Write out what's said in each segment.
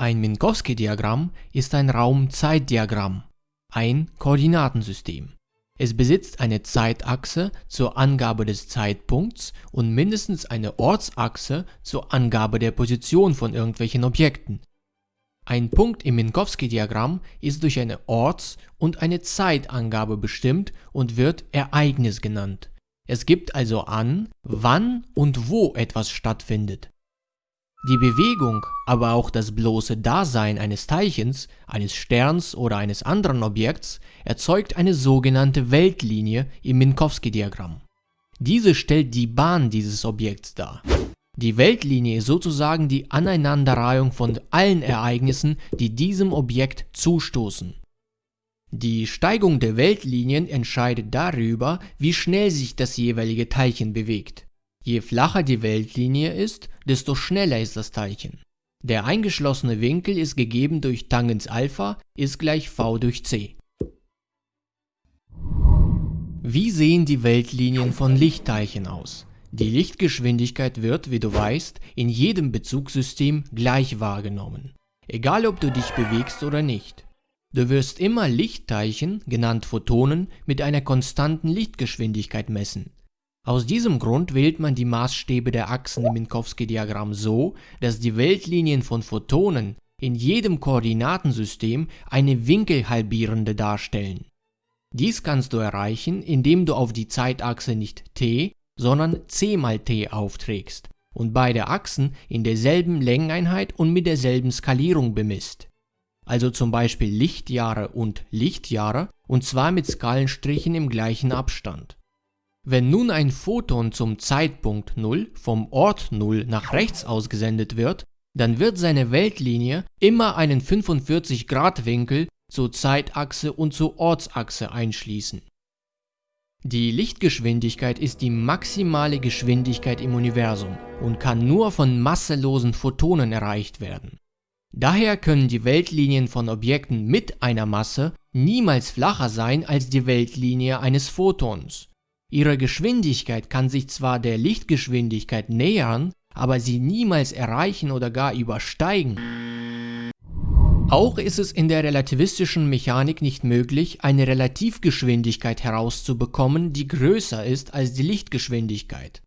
Ein Minkowski-Diagramm ist ein Raum-Zeit-Diagramm, ein Koordinatensystem. Es besitzt eine Zeitachse zur Angabe des Zeitpunkts und mindestens eine Ortsachse zur Angabe der Position von irgendwelchen Objekten. Ein Punkt im Minkowski-Diagramm ist durch eine Orts- und eine Zeitangabe bestimmt und wird Ereignis genannt. Es gibt also an, wann und wo etwas stattfindet. Die Bewegung, aber auch das bloße Dasein eines Teilchens, eines Sterns oder eines anderen Objekts erzeugt eine sogenannte Weltlinie im Minkowski-Diagramm. Diese stellt die Bahn dieses Objekts dar. Die Weltlinie ist sozusagen die Aneinanderreihung von allen Ereignissen, die diesem Objekt zustoßen. Die Steigung der Weltlinien entscheidet darüber, wie schnell sich das jeweilige Teilchen bewegt. Je flacher die Weltlinie ist, desto schneller ist das Teilchen. Der eingeschlossene Winkel ist gegeben durch Tangens Alpha ist gleich v durch c. Wie sehen die Weltlinien von Lichtteilchen aus? Die Lichtgeschwindigkeit wird, wie du weißt, in jedem Bezugssystem gleich wahrgenommen. Egal ob du dich bewegst oder nicht. Du wirst immer Lichtteilchen, genannt Photonen, mit einer konstanten Lichtgeschwindigkeit messen. Aus diesem Grund wählt man die Maßstäbe der Achsen im Minkowski-Diagramm so, dass die Weltlinien von Photonen in jedem Koordinatensystem eine winkelhalbierende darstellen. Dies kannst du erreichen, indem du auf die Zeitachse nicht t, sondern c mal t aufträgst und beide Achsen in derselben Längeneinheit und mit derselben Skalierung bemisst. Also zum Beispiel Lichtjahre und Lichtjahre und zwar mit Skalenstrichen im gleichen Abstand. Wenn nun ein Photon zum Zeitpunkt 0 vom Ort 0 nach rechts ausgesendet wird, dann wird seine Weltlinie immer einen 45 Grad Winkel zur Zeitachse und zur Ortsachse einschließen. Die Lichtgeschwindigkeit ist die maximale Geschwindigkeit im Universum und kann nur von masselosen Photonen erreicht werden. Daher können die Weltlinien von Objekten mit einer Masse niemals flacher sein als die Weltlinie eines Photons. Ihre Geschwindigkeit kann sich zwar der Lichtgeschwindigkeit nähern, aber sie niemals erreichen oder gar übersteigen. Auch ist es in der relativistischen Mechanik nicht möglich, eine Relativgeschwindigkeit herauszubekommen, die größer ist als die Lichtgeschwindigkeit.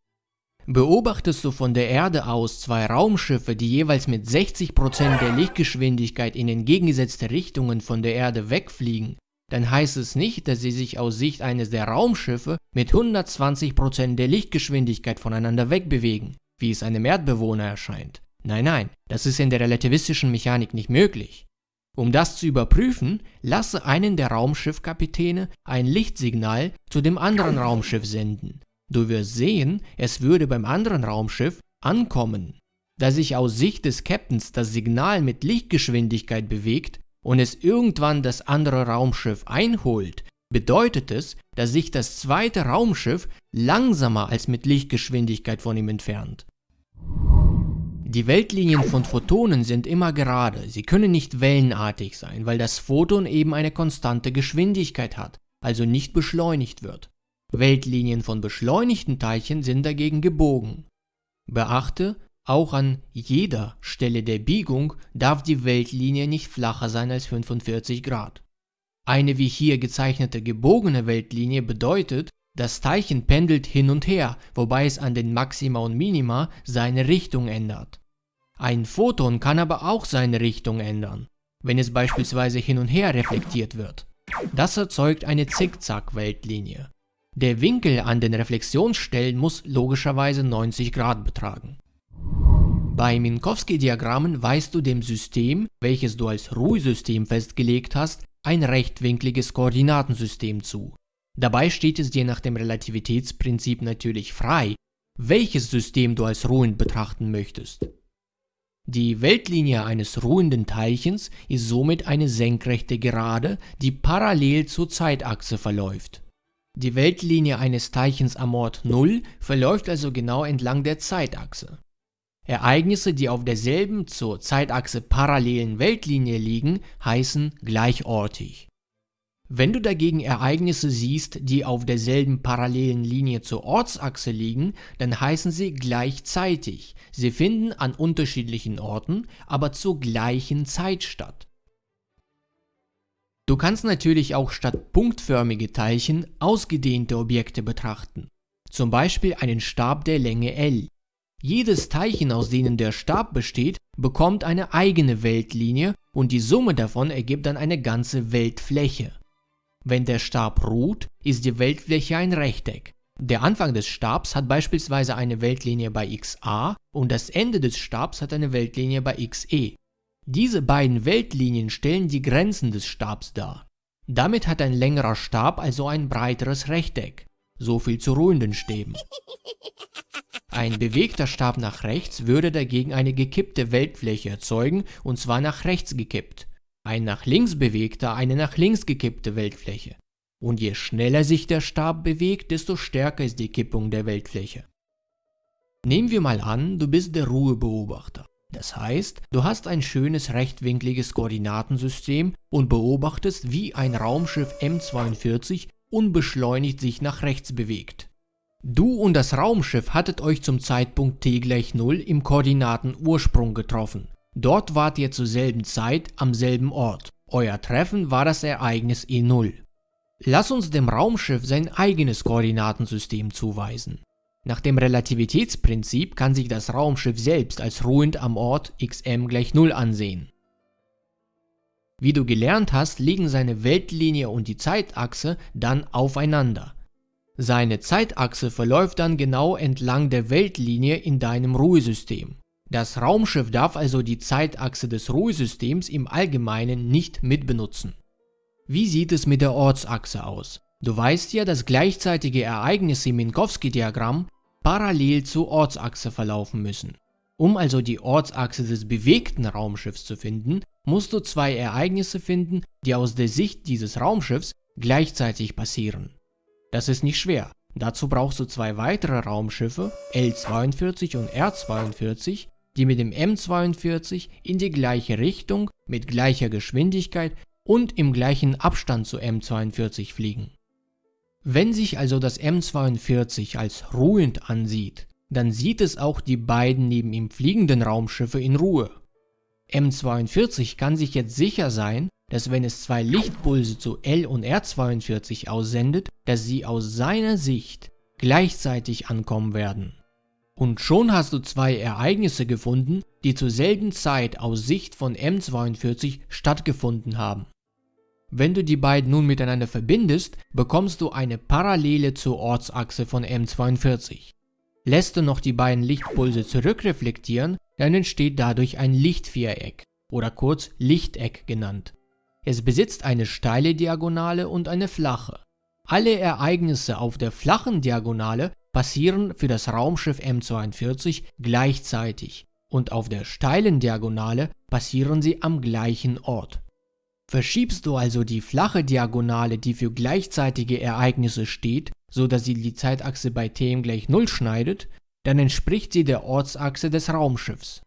Beobachtest du von der Erde aus zwei Raumschiffe, die jeweils mit 60% der Lichtgeschwindigkeit in entgegengesetzte Richtungen von der Erde wegfliegen, dann heißt es nicht, dass sie sich aus Sicht eines der Raumschiffe mit 120% der Lichtgeschwindigkeit voneinander wegbewegen, wie es einem Erdbewohner erscheint. Nein, nein, das ist in der relativistischen Mechanik nicht möglich. Um das zu überprüfen, lasse einen der Raumschiffkapitäne ein Lichtsignal zu dem anderen Raumschiff senden. Du wirst sehen, es würde beim anderen Raumschiff ankommen. Da sich aus Sicht des Captains das Signal mit Lichtgeschwindigkeit bewegt, und es irgendwann das andere Raumschiff einholt, bedeutet es, dass sich das zweite Raumschiff langsamer als mit Lichtgeschwindigkeit von ihm entfernt. Die Weltlinien von Photonen sind immer gerade, sie können nicht wellenartig sein, weil das Photon eben eine konstante Geschwindigkeit hat, also nicht beschleunigt wird. Weltlinien von beschleunigten Teilchen sind dagegen gebogen. Beachte, auch an jeder Stelle der Biegung darf die Weltlinie nicht flacher sein als 45 Grad. Eine wie hier gezeichnete gebogene Weltlinie bedeutet, das Teilchen pendelt hin und her, wobei es an den Maxima und Minima seine Richtung ändert. Ein Photon kann aber auch seine Richtung ändern, wenn es beispielsweise hin und her reflektiert wird. Das erzeugt eine Zickzack-Weltlinie. Der Winkel an den Reflexionsstellen muss logischerweise 90 Grad betragen. Bei Minkowski-Diagrammen weist du dem System, welches du als Ruhesystem festgelegt hast, ein rechtwinkliges Koordinatensystem zu. Dabei steht es dir nach dem Relativitätsprinzip natürlich frei, welches System du als ruhend betrachten möchtest. Die Weltlinie eines ruhenden Teilchens ist somit eine senkrechte Gerade, die parallel zur Zeitachse verläuft. Die Weltlinie eines Teilchens am Ort 0 verläuft also genau entlang der Zeitachse. Ereignisse, die auf derselben zur Zeitachse parallelen Weltlinie liegen, heißen gleichortig. Wenn du dagegen Ereignisse siehst, die auf derselben parallelen Linie zur Ortsachse liegen, dann heißen sie gleichzeitig. Sie finden an unterschiedlichen Orten, aber zur gleichen Zeit statt. Du kannst natürlich auch statt punktförmige Teilchen ausgedehnte Objekte betrachten, zum Beispiel einen Stab der Länge L. Jedes Teilchen, aus denen der Stab besteht, bekommt eine eigene Weltlinie und die Summe davon ergibt dann eine ganze Weltfläche. Wenn der Stab ruht, ist die Weltfläche ein Rechteck. Der Anfang des Stabs hat beispielsweise eine Weltlinie bei xa und das Ende des Stabs hat eine Weltlinie bei xe. Diese beiden Weltlinien stellen die Grenzen des Stabs dar. Damit hat ein längerer Stab also ein breiteres Rechteck. So viel zu ruhenden Stäben. Ein bewegter Stab nach rechts würde dagegen eine gekippte Weltfläche erzeugen und zwar nach rechts gekippt ein nach links bewegter eine nach links gekippte Weltfläche. Und je schneller sich der Stab bewegt, desto stärker ist die Kippung der Weltfläche. Nehmen wir mal an, du bist der Ruhebeobachter. Das heißt, du hast ein schönes rechtwinkliges Koordinatensystem und beobachtest, wie ein Raumschiff M42 unbeschleunigt sich nach rechts bewegt. Du und das Raumschiff hattet euch zum Zeitpunkt t gleich 0 im Koordinatenursprung getroffen Dort wart ihr zur selben Zeit am selben Ort. Euer Treffen war das Ereignis E0. Lass uns dem Raumschiff sein eigenes Koordinatensystem zuweisen. Nach dem Relativitätsprinzip kann sich das Raumschiff selbst als ruhend am Ort xm gleich 0 ansehen. Wie du gelernt hast, liegen seine Weltlinie und die Zeitachse dann aufeinander. Seine Zeitachse verläuft dann genau entlang der Weltlinie in deinem Ruhesystem. Das Raumschiff darf also die Zeitachse des Ruhesystems im Allgemeinen nicht mitbenutzen. Wie sieht es mit der Ortsachse aus? Du weißt ja, dass gleichzeitige Ereignisse im Minkowski-Diagramm parallel zur Ortsachse verlaufen müssen. Um also die Ortsachse des bewegten Raumschiffs zu finden, musst du zwei Ereignisse finden, die aus der Sicht dieses Raumschiffs gleichzeitig passieren. Das ist nicht schwer. Dazu brauchst du zwei weitere Raumschiffe, L-42 und R-42, die mit dem M42 in die gleiche Richtung, mit gleicher Geschwindigkeit und im gleichen Abstand zu M42 fliegen. Wenn sich also das M42 als ruhend ansieht, dann sieht es auch die beiden neben ihm fliegenden Raumschiffe in Ruhe. M42 kann sich jetzt sicher sein, dass wenn es zwei Lichtpulse zu L und R42 aussendet, dass sie aus seiner Sicht gleichzeitig ankommen werden. Und schon hast du zwei Ereignisse gefunden, die zur selben Zeit aus Sicht von M42 stattgefunden haben. Wenn du die beiden nun miteinander verbindest, bekommst du eine Parallele zur Ortsachse von M42. Lässt du noch die beiden Lichtpulse zurückreflektieren, dann entsteht dadurch ein Lichtviereck oder kurz Lichteck genannt. Es besitzt eine steile Diagonale und eine flache. Alle Ereignisse auf der flachen Diagonale passieren für das Raumschiff M42 gleichzeitig und auf der steilen Diagonale passieren sie am gleichen Ort. Verschiebst du also die flache Diagonale, die für gleichzeitige Ereignisse steht, so dass sie die Zeitachse bei Tm gleich 0 schneidet, dann entspricht sie der Ortsachse des Raumschiffs.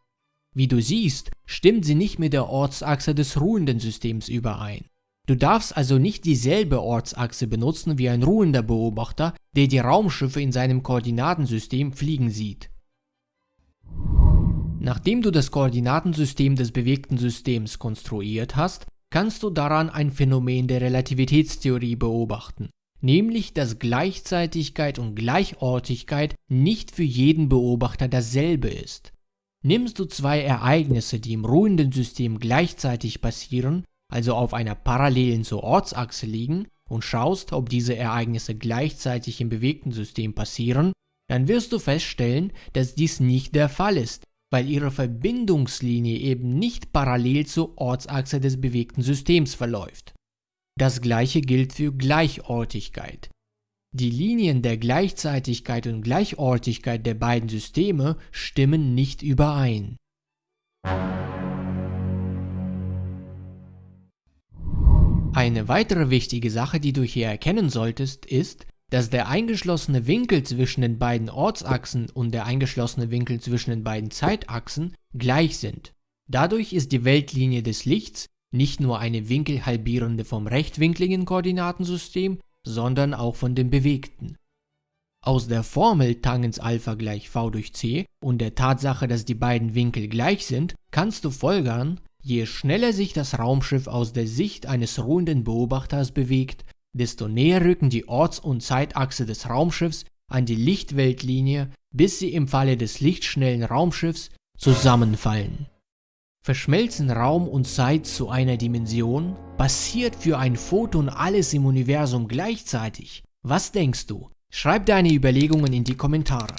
Wie du siehst, stimmt sie nicht mit der Ortsachse des ruhenden Systems überein. Du darfst also nicht dieselbe Ortsachse benutzen wie ein ruhender Beobachter, der die Raumschiffe in seinem Koordinatensystem fliegen sieht. Nachdem du das Koordinatensystem des bewegten Systems konstruiert hast, kannst du daran ein Phänomen der Relativitätstheorie beobachten, nämlich dass Gleichzeitigkeit und Gleichortigkeit nicht für jeden Beobachter dasselbe ist. Nimmst du zwei Ereignisse, die im ruhenden System gleichzeitig passieren, also auf einer parallelen zur Ortsachse liegen und schaust, ob diese Ereignisse gleichzeitig im bewegten System passieren, dann wirst du feststellen, dass dies nicht der Fall ist, weil ihre Verbindungslinie eben nicht parallel zur Ortsachse des bewegten Systems verläuft. Das gleiche gilt für Gleichortigkeit. Die Linien der Gleichzeitigkeit und Gleichortigkeit der beiden Systeme stimmen nicht überein. Eine weitere wichtige Sache, die du hier erkennen solltest, ist, dass der eingeschlossene Winkel zwischen den beiden Ortsachsen und der eingeschlossene Winkel zwischen den beiden Zeitachsen gleich sind. Dadurch ist die Weltlinie des Lichts nicht nur eine winkelhalbierende vom rechtwinkligen Koordinatensystem, sondern auch von dem bewegten. Aus der Formel Tangens Alpha gleich v durch c und der Tatsache, dass die beiden Winkel gleich sind, kannst du folgern, je schneller sich das Raumschiff aus der Sicht eines ruhenden Beobachters bewegt, desto näher rücken die Orts- und Zeitachse des Raumschiffs an die Lichtweltlinie, bis sie im Falle des lichtschnellen Raumschiffs zusammenfallen. Verschmelzen Raum und Zeit zu einer Dimension? Passiert für ein Photon alles im Universum gleichzeitig? Was denkst du? Schreib deine Überlegungen in die Kommentare.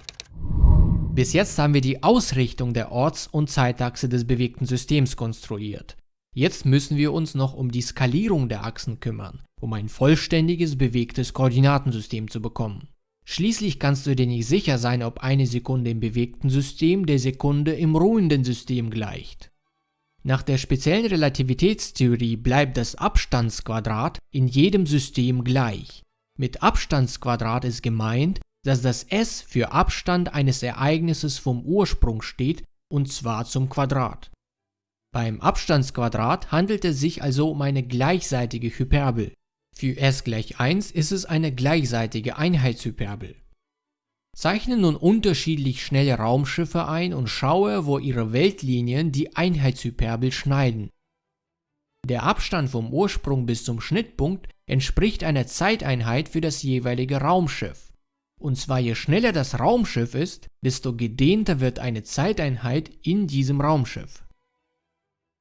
Bis jetzt haben wir die Ausrichtung der Orts- und Zeitachse des bewegten Systems konstruiert. Jetzt müssen wir uns noch um die Skalierung der Achsen kümmern, um ein vollständiges bewegtes Koordinatensystem zu bekommen. Schließlich kannst du dir nicht sicher sein, ob eine Sekunde im bewegten System der Sekunde im ruhenden System gleicht. Nach der speziellen Relativitätstheorie bleibt das Abstandsquadrat in jedem System gleich. Mit Abstandsquadrat ist gemeint, dass das s für Abstand eines Ereignisses vom Ursprung steht, und zwar zum Quadrat. Beim Abstandsquadrat handelt es sich also um eine gleichseitige Hyperbel. Für s gleich 1 ist es eine gleichseitige Einheitshyperbel. Zeichne nun unterschiedlich schnelle Raumschiffe ein und schaue, wo ihre Weltlinien die Einheitshyperbel schneiden. Der Abstand vom Ursprung bis zum Schnittpunkt entspricht einer Zeiteinheit für das jeweilige Raumschiff. Und zwar je schneller das Raumschiff ist, desto gedehnter wird eine Zeiteinheit in diesem Raumschiff.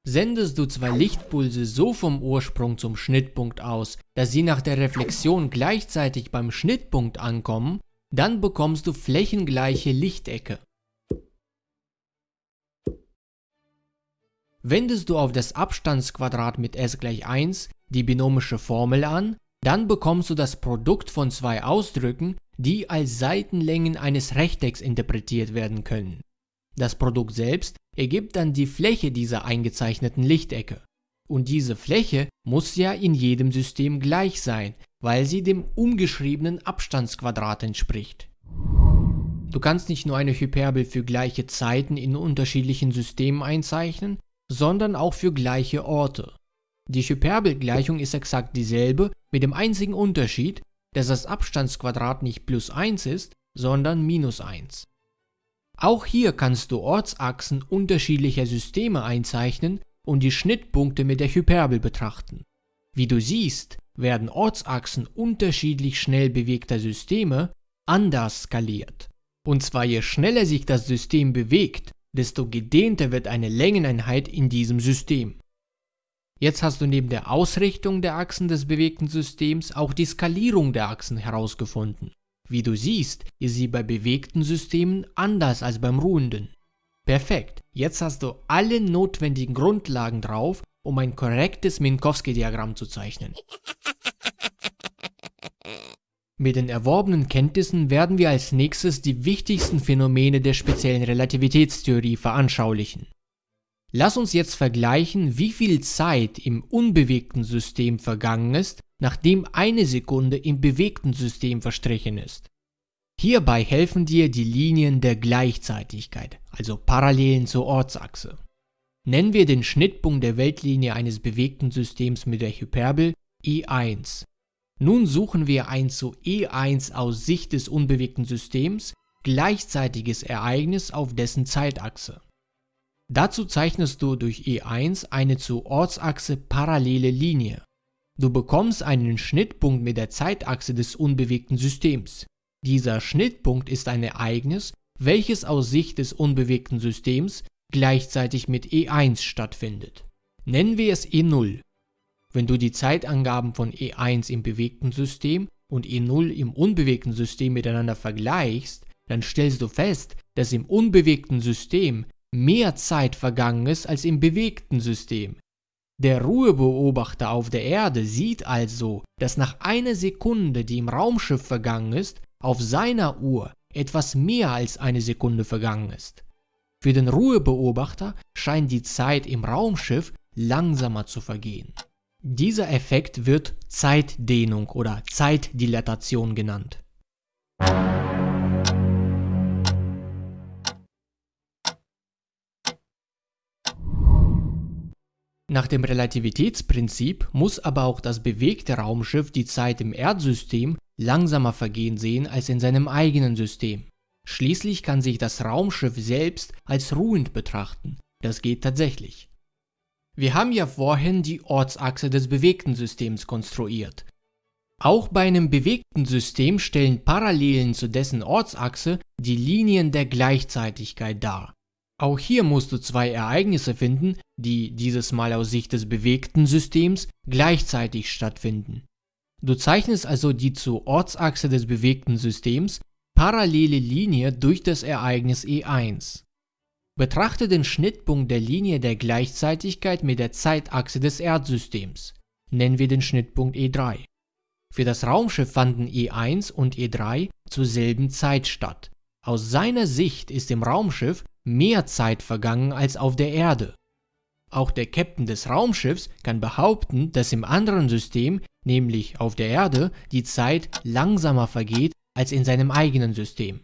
Sendest du zwei Lichtpulse so vom Ursprung zum Schnittpunkt aus, dass sie nach der Reflexion gleichzeitig beim Schnittpunkt ankommen, dann bekommst du flächengleiche Lichtecke. Wendest du auf das Abstandsquadrat mit s gleich 1 die binomische Formel an, dann bekommst du das Produkt von zwei Ausdrücken, die als Seitenlängen eines Rechtecks interpretiert werden können. Das Produkt selbst ergibt dann die Fläche dieser eingezeichneten Lichtecke. Und diese Fläche muss ja in jedem System gleich sein, weil sie dem umgeschriebenen Abstandsquadrat entspricht. Du kannst nicht nur eine Hyperbel für gleiche Zeiten in unterschiedlichen Systemen einzeichnen, sondern auch für gleiche Orte. Die Hyperbelgleichung ist exakt dieselbe, mit dem einzigen Unterschied, dass das Abstandsquadrat nicht plus 1 ist, sondern minus 1. Auch hier kannst du Ortsachsen unterschiedlicher Systeme einzeichnen und die Schnittpunkte mit der Hyperbel betrachten. Wie du siehst, werden Ortsachsen unterschiedlich schnell bewegter Systeme anders skaliert. Und zwar je schneller sich das System bewegt, desto gedehnter wird eine Längeneinheit in diesem System. Jetzt hast du neben der Ausrichtung der Achsen des bewegten Systems auch die Skalierung der Achsen herausgefunden. Wie du siehst, ist sie bei bewegten Systemen anders als beim ruhenden. Perfekt, jetzt hast du alle notwendigen Grundlagen drauf, um ein korrektes Minkowski-Diagramm zu zeichnen. Mit den erworbenen Kenntnissen werden wir als nächstes die wichtigsten Phänomene der speziellen Relativitätstheorie veranschaulichen. Lass uns jetzt vergleichen, wie viel Zeit im unbewegten System vergangen ist, nachdem eine Sekunde im bewegten System verstrichen ist. Hierbei helfen dir die Linien der Gleichzeitigkeit, also Parallelen zur Ortsachse. Nennen wir den Schnittpunkt der Weltlinie eines bewegten Systems mit der Hyperbel E1. Nun suchen wir ein zu E1 aus Sicht des unbewegten Systems gleichzeitiges Ereignis auf dessen Zeitachse. Dazu zeichnest du durch E1 eine zur Ortsachse parallele Linie. Du bekommst einen Schnittpunkt mit der Zeitachse des unbewegten Systems. Dieser Schnittpunkt ist ein Ereignis, welches aus Sicht des unbewegten Systems gleichzeitig mit E1 stattfindet. Nennen wir es E0. Wenn du die Zeitangaben von E1 im bewegten System und E0 im unbewegten System miteinander vergleichst, dann stellst du fest, dass im unbewegten System mehr Zeit vergangen ist als im bewegten System. Der Ruhebeobachter auf der Erde sieht also, dass nach einer Sekunde, die im Raumschiff vergangen ist, auf seiner Uhr etwas mehr als eine Sekunde vergangen ist. Für den Ruhebeobachter scheint die Zeit im Raumschiff langsamer zu vergehen. Dieser Effekt wird Zeitdehnung oder Zeitdilatation genannt. Nach dem Relativitätsprinzip muss aber auch das bewegte Raumschiff die Zeit im Erdsystem langsamer vergehen sehen als in seinem eigenen System. Schließlich kann sich das Raumschiff selbst als ruhend betrachten. Das geht tatsächlich. Wir haben ja vorhin die Ortsachse des bewegten Systems konstruiert. Auch bei einem bewegten System stellen Parallelen zu dessen Ortsachse die Linien der Gleichzeitigkeit dar. Auch hier musst du zwei Ereignisse finden, die dieses Mal aus Sicht des bewegten Systems gleichzeitig stattfinden. Du zeichnest also die zur Ortsachse des bewegten Systems parallele Linie durch das Ereignis E1. Betrachte den Schnittpunkt der Linie der Gleichzeitigkeit mit der Zeitachse des Erdsystems. Nennen wir den Schnittpunkt E3. Für das Raumschiff fanden E1 und E3 zur selben Zeit statt. Aus seiner Sicht ist im Raumschiff mehr Zeit vergangen als auf der Erde. Auch der Captain des Raumschiffs kann behaupten, dass im anderen System, nämlich auf der Erde, die Zeit langsamer vergeht als in seinem eigenen System.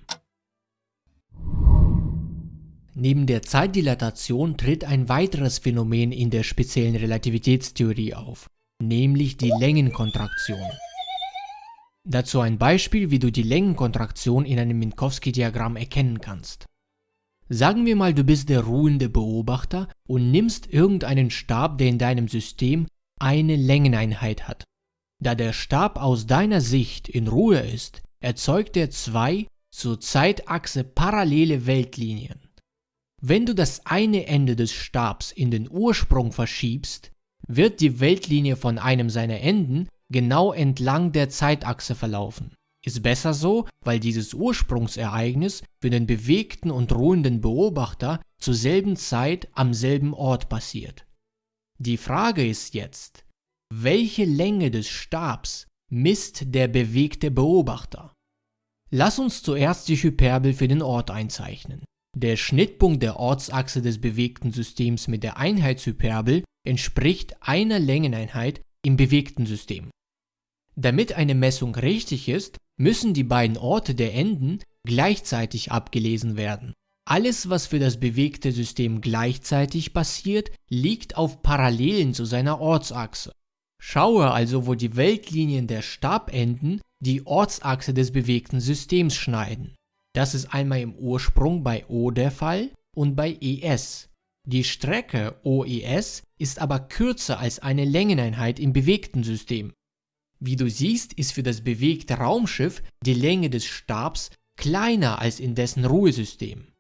Neben der Zeitdilatation tritt ein weiteres Phänomen in der speziellen Relativitätstheorie auf, nämlich die Längenkontraktion. Dazu ein Beispiel, wie du die Längenkontraktion in einem Minkowski-Diagramm erkennen kannst. Sagen wir mal, du bist der ruhende Beobachter und nimmst irgendeinen Stab, der in deinem System eine Längeneinheit hat. Da der Stab aus deiner Sicht in Ruhe ist, erzeugt er zwei zur Zeitachse parallele Weltlinien. Wenn du das eine Ende des Stabs in den Ursprung verschiebst, wird die Weltlinie von einem seiner Enden genau entlang der Zeitachse verlaufen. Ist besser so, weil dieses Ursprungsereignis für den bewegten und ruhenden Beobachter zur selben Zeit am selben Ort passiert. Die Frage ist jetzt, welche Länge des Stabs misst der bewegte Beobachter? Lass uns zuerst die Hyperbel für den Ort einzeichnen. Der Schnittpunkt der Ortsachse des bewegten Systems mit der Einheitshyperbel entspricht einer Längeneinheit im bewegten System. Damit eine Messung richtig ist, müssen die beiden Orte der Enden gleichzeitig abgelesen werden. Alles, was für das bewegte System gleichzeitig passiert, liegt auf Parallelen zu seiner Ortsachse. Schaue also, wo die Weltlinien der Stabenden die Ortsachse des bewegten Systems schneiden. Das ist einmal im Ursprung bei O der Fall und bei ES. Die Strecke OES ist aber kürzer als eine Längeneinheit im bewegten System. Wie du siehst, ist für das bewegte Raumschiff die Länge des Stabs kleiner als in dessen Ruhesystem.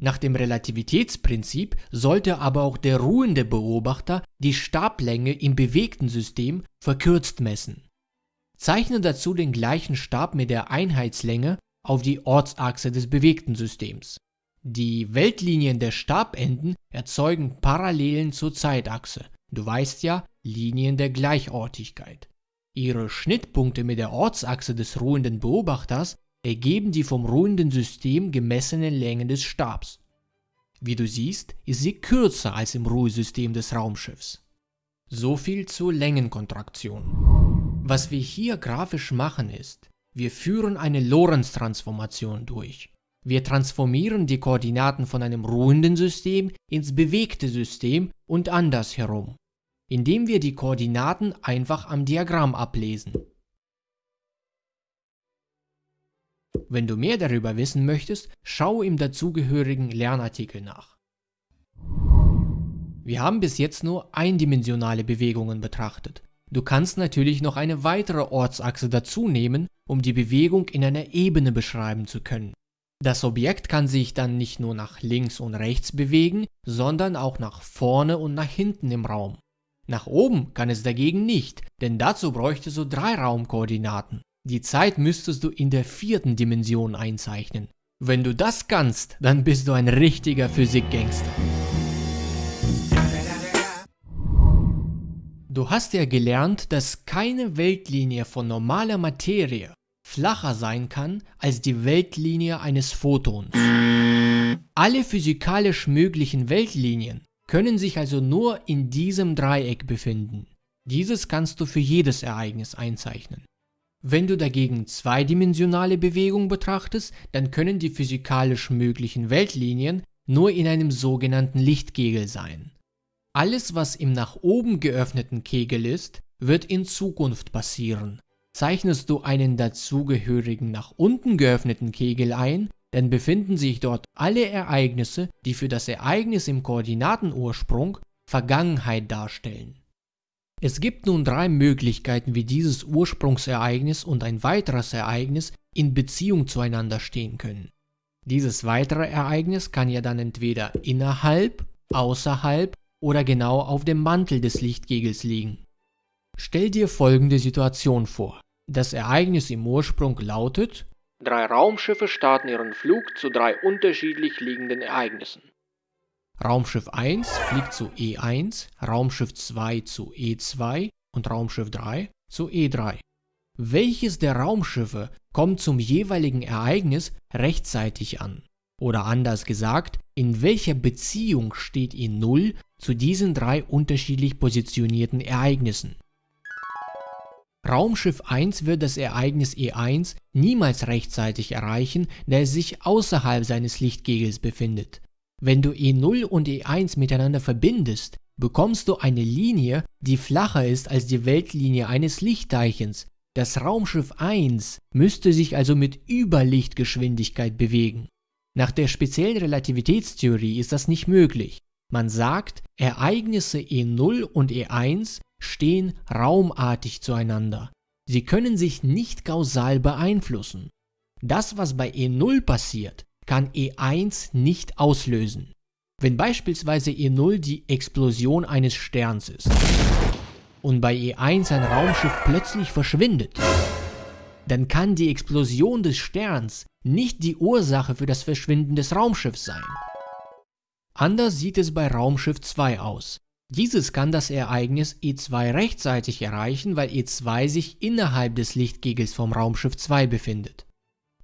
Nach dem Relativitätsprinzip sollte aber auch der ruhende Beobachter die Stablänge im bewegten System verkürzt messen. Zeichne dazu den gleichen Stab mit der Einheitslänge auf die Ortsachse des bewegten Systems. Die Weltlinien der Stabenden erzeugen Parallelen zur Zeitachse. Du weißt ja, Linien der Gleichortigkeit. Ihre Schnittpunkte mit der Ortsachse des ruhenden Beobachters ergeben die vom ruhenden System gemessenen Längen des Stabs. Wie du siehst, ist sie kürzer als im Ruhesystem des Raumschiffs. So viel zur Längenkontraktion. Was wir hier grafisch machen ist, wir führen eine Lorentz-Transformation durch. Wir transformieren die Koordinaten von einem ruhenden System ins bewegte System und andersherum indem wir die Koordinaten einfach am Diagramm ablesen. Wenn du mehr darüber wissen möchtest, schau im dazugehörigen Lernartikel nach. Wir haben bis jetzt nur eindimensionale Bewegungen betrachtet. Du kannst natürlich noch eine weitere Ortsachse dazu nehmen, um die Bewegung in einer Ebene beschreiben zu können. Das Objekt kann sich dann nicht nur nach links und rechts bewegen, sondern auch nach vorne und nach hinten im Raum. Nach oben kann es dagegen nicht, denn dazu bräuchtest du drei Raumkoordinaten. Die Zeit müsstest du in der vierten Dimension einzeichnen. Wenn du das kannst, dann bist du ein richtiger Physikgangster. Du hast ja gelernt, dass keine Weltlinie von normaler Materie flacher sein kann als die Weltlinie eines Photons. Alle physikalisch möglichen Weltlinien können sich also nur in diesem Dreieck befinden. Dieses kannst du für jedes Ereignis einzeichnen. Wenn du dagegen zweidimensionale Bewegung betrachtest, dann können die physikalisch möglichen Weltlinien nur in einem sogenannten Lichtkegel sein. Alles, was im nach oben geöffneten Kegel ist, wird in Zukunft passieren. Zeichnest du einen dazugehörigen nach unten geöffneten Kegel ein, dann befinden sich dort alle Ereignisse, die für das Ereignis im Koordinatenursprung Vergangenheit darstellen. Es gibt nun drei Möglichkeiten, wie dieses Ursprungsereignis und ein weiteres Ereignis in Beziehung zueinander stehen können. Dieses weitere Ereignis kann ja dann entweder innerhalb, außerhalb oder genau auf dem Mantel des Lichtkegels liegen. Stell dir folgende Situation vor. Das Ereignis im Ursprung lautet, drei Raumschiffe starten ihren Flug zu drei unterschiedlich liegenden Ereignissen. Raumschiff 1 fliegt zu E1, Raumschiff 2 zu E2 und Raumschiff 3 zu E3. Welches der Raumschiffe kommt zum jeweiligen Ereignis rechtzeitig an? Oder anders gesagt, in welcher Beziehung steht E0 zu diesen drei unterschiedlich positionierten Ereignissen? Raumschiff 1 wird das Ereignis E1 niemals rechtzeitig erreichen, da es sich außerhalb seines Lichtkegels befindet. Wenn du E0 und E1 miteinander verbindest, bekommst du eine Linie, die flacher ist als die Weltlinie eines Lichtteilchens. Das Raumschiff 1 müsste sich also mit Überlichtgeschwindigkeit bewegen. Nach der speziellen Relativitätstheorie ist das nicht möglich. Man sagt, Ereignisse E0 und E1 stehen raumartig zueinander. Sie können sich nicht kausal beeinflussen. Das, was bei E0 passiert, kann E1 nicht auslösen. Wenn beispielsweise E0 die Explosion eines Sterns ist und bei E1 ein Raumschiff plötzlich verschwindet, dann kann die Explosion des Sterns nicht die Ursache für das Verschwinden des Raumschiffs sein. Anders sieht es bei Raumschiff 2 aus. Dieses kann das Ereignis E2 rechtzeitig erreichen, weil E2 sich innerhalb des Lichtkegels vom Raumschiff 2 befindet.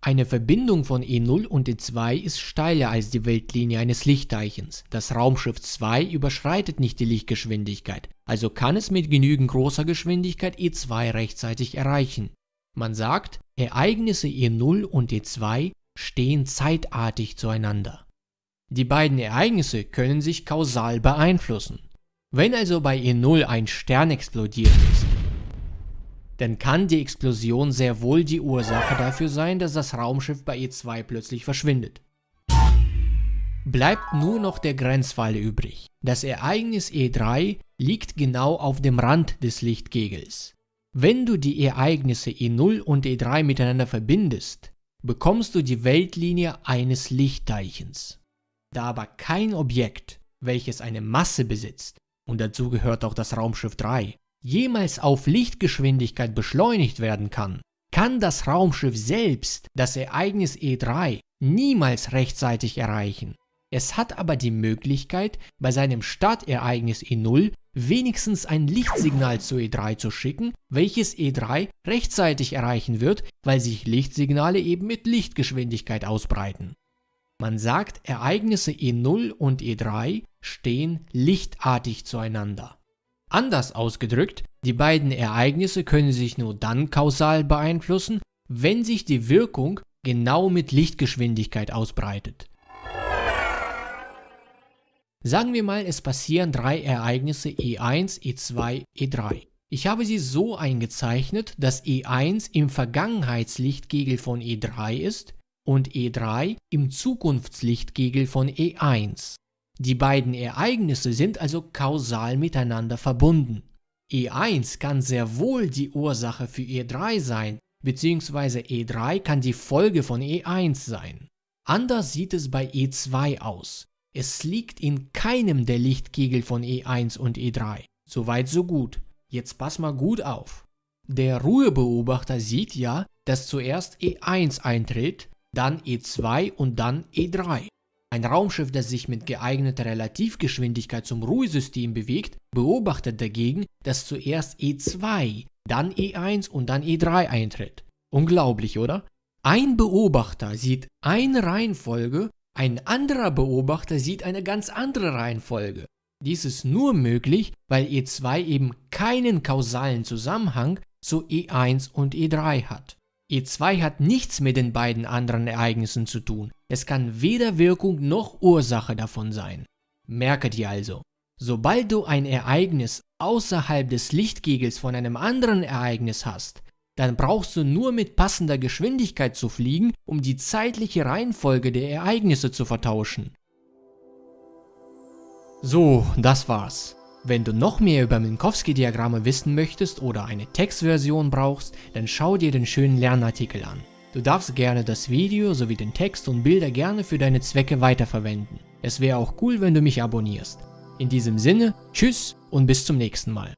Eine Verbindung von E0 und E2 ist steiler als die Weltlinie eines Lichtteilchens. Das Raumschiff 2 überschreitet nicht die Lichtgeschwindigkeit, also kann es mit genügend großer Geschwindigkeit E2 rechtzeitig erreichen. Man sagt, Ereignisse E0 und E2 stehen zeitartig zueinander. Die beiden Ereignisse können sich kausal beeinflussen. Wenn also bei E0 ein Stern explodiert ist, dann kann die Explosion sehr wohl die Ursache dafür sein, dass das Raumschiff bei E2 plötzlich verschwindet. Bleibt nur noch der Grenzfall übrig. Das Ereignis E3 liegt genau auf dem Rand des Lichtkegels. Wenn du die Ereignisse E0 und E3 miteinander verbindest, bekommst du die Weltlinie eines Lichtteilchens. Da aber kein Objekt, welches eine Masse besitzt, und dazu gehört auch das Raumschiff 3, jemals auf Lichtgeschwindigkeit beschleunigt werden kann, kann das Raumschiff selbst das Ereignis E3 niemals rechtzeitig erreichen. Es hat aber die Möglichkeit, bei seinem Startereignis E0 wenigstens ein Lichtsignal zu E3 zu schicken, welches E3 rechtzeitig erreichen wird, weil sich Lichtsignale eben mit Lichtgeschwindigkeit ausbreiten. Man sagt, Ereignisse E0 und E3 stehen lichtartig zueinander. Anders ausgedrückt, die beiden Ereignisse können sich nur dann kausal beeinflussen, wenn sich die Wirkung genau mit Lichtgeschwindigkeit ausbreitet. Sagen wir mal, es passieren drei Ereignisse E1, E2, E3. Ich habe sie so eingezeichnet, dass E1 im Vergangenheitslichtkegel von E3 ist und E3 im Zukunftslichtkegel von E1. Die beiden Ereignisse sind also kausal miteinander verbunden. E1 kann sehr wohl die Ursache für E3 sein, beziehungsweise E3 kann die Folge von E1 sein. Anders sieht es bei E2 aus. Es liegt in keinem der Lichtkegel von E1 und E3. Soweit so gut. Jetzt pass mal gut auf. Der Ruhebeobachter sieht ja, dass zuerst E1 eintritt, dann E2 und dann E3. Ein Raumschiff, das sich mit geeigneter Relativgeschwindigkeit zum Ruhesystem bewegt, beobachtet dagegen, dass zuerst E2, dann E1 und dann E3 eintritt. Unglaublich, oder? Ein Beobachter sieht eine Reihenfolge, ein anderer Beobachter sieht eine ganz andere Reihenfolge. Dies ist nur möglich, weil E2 eben keinen kausalen Zusammenhang zu E1 und E3 hat. E2 hat nichts mit den beiden anderen Ereignissen zu tun. Es kann weder Wirkung noch Ursache davon sein. Merke dir also, sobald du ein Ereignis außerhalb des Lichtkegels von einem anderen Ereignis hast, dann brauchst du nur mit passender Geschwindigkeit zu fliegen, um die zeitliche Reihenfolge der Ereignisse zu vertauschen. So, das war's. Wenn du noch mehr über Minkowski-Diagramme wissen möchtest oder eine Textversion brauchst, dann schau dir den schönen Lernartikel an. Du darfst gerne das Video sowie den Text und Bilder gerne für deine Zwecke weiterverwenden. Es wäre auch cool, wenn du mich abonnierst. In diesem Sinne, tschüss und bis zum nächsten Mal.